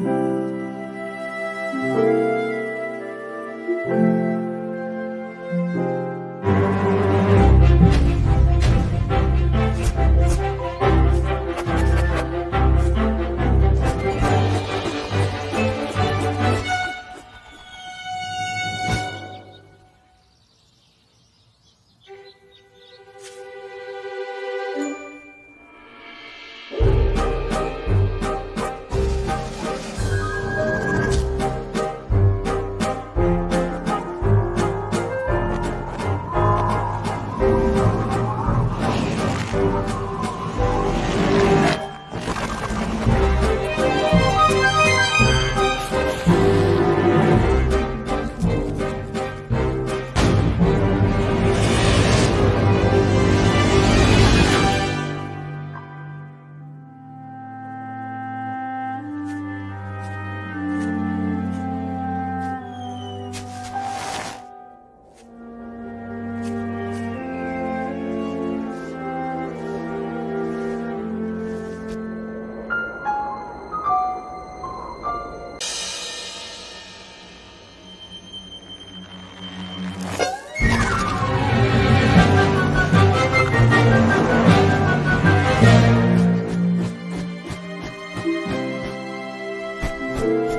you. You